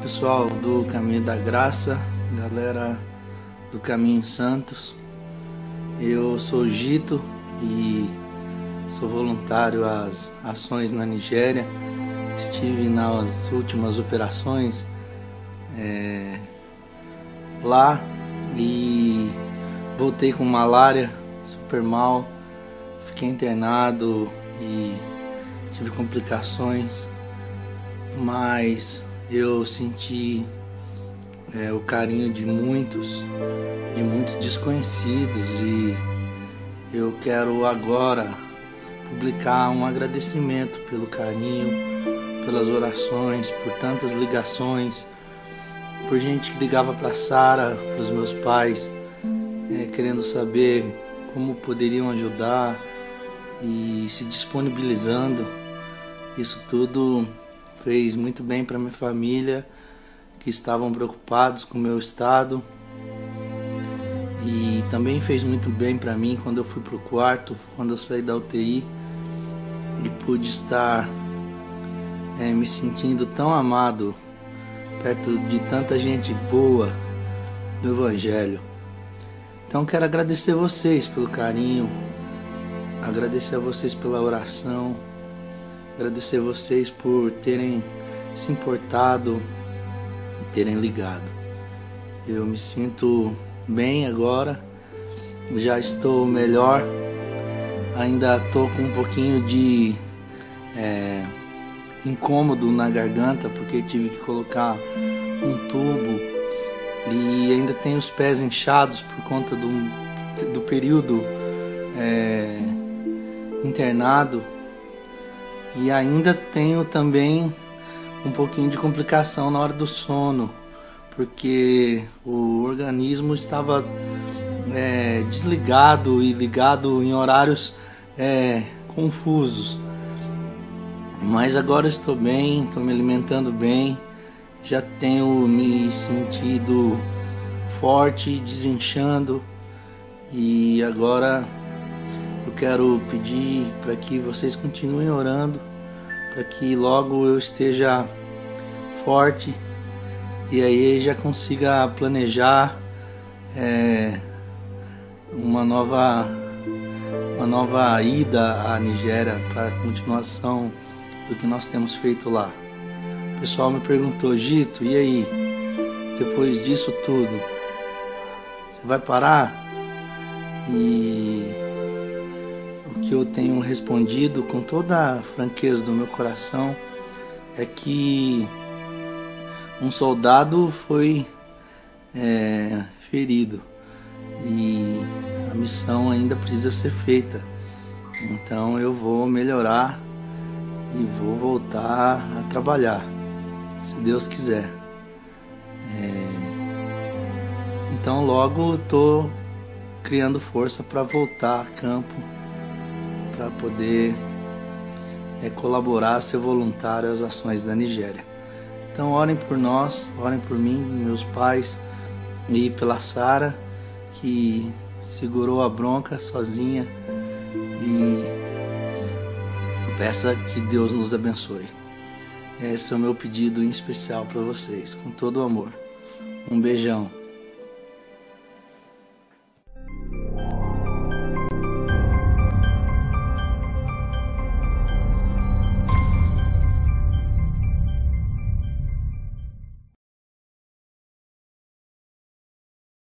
pessoal do Caminho da Graça, galera do Caminho Santos. Eu sou Gito e sou voluntário às ações na Nigéria. Estive nas últimas operações é, lá e voltei com malária, super mal. Fiquei internado e tive complicações, mas eu senti é, o carinho de muitos, de muitos desconhecidos e eu quero agora publicar um agradecimento pelo carinho, pelas orações, por tantas ligações, por gente que ligava para Sara, para os meus pais, é, querendo saber como poderiam ajudar e se disponibilizando. Isso tudo fez muito bem para minha família, que estavam preocupados com o meu estado. E também fez muito bem para mim quando eu fui pro quarto, quando eu saí da UTI e pude estar é, me sentindo tão amado perto de tanta gente boa do Evangelho. Então quero agradecer vocês pelo carinho, agradecer a vocês pela oração agradecer vocês por terem se importado e terem ligado. Eu me sinto bem agora, já estou melhor, ainda estou com um pouquinho de é, incômodo na garganta porque tive que colocar um tubo e ainda tenho os pés inchados por conta do, do período é, internado e ainda tenho também um pouquinho de complicação na hora do sono, porque o organismo estava é, desligado e ligado em horários é, confusos. Mas agora estou bem, estou me alimentando bem, já tenho me sentido forte, desinchando e agora eu quero pedir para que vocês continuem orando, para que logo eu esteja forte e aí já consiga planejar é, uma nova uma nova ida à Nigéria para continuação do que nós temos feito lá. O pessoal me perguntou, Gito, e aí? Depois disso tudo, você vai parar? E que eu tenho respondido com toda a franqueza do meu coração é que um soldado foi é, ferido e a missão ainda precisa ser feita. Então eu vou melhorar e vou voltar a trabalhar, se Deus quiser. É, então logo estou criando força para voltar a campo para poder é, colaborar, ser voluntário às ações da Nigéria. Então orem por nós, orem por mim, meus pais e pela Sara que segurou a bronca sozinha e peça que Deus nos abençoe. Esse é o meu pedido em especial para vocês, com todo o amor. Um beijão.